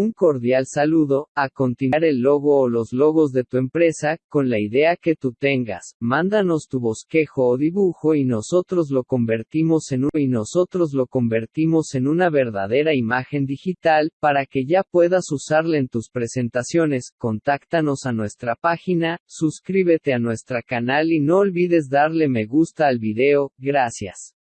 Un cordial saludo, a continuar el logo o los logos de tu empresa, con la idea que tú tengas, mándanos tu bosquejo o dibujo y nosotros lo convertimos en un, y nosotros lo convertimos en una verdadera imagen digital, para que ya puedas usarla en tus presentaciones, contáctanos a nuestra página, suscríbete a nuestra canal y no olvides darle me gusta al video, gracias.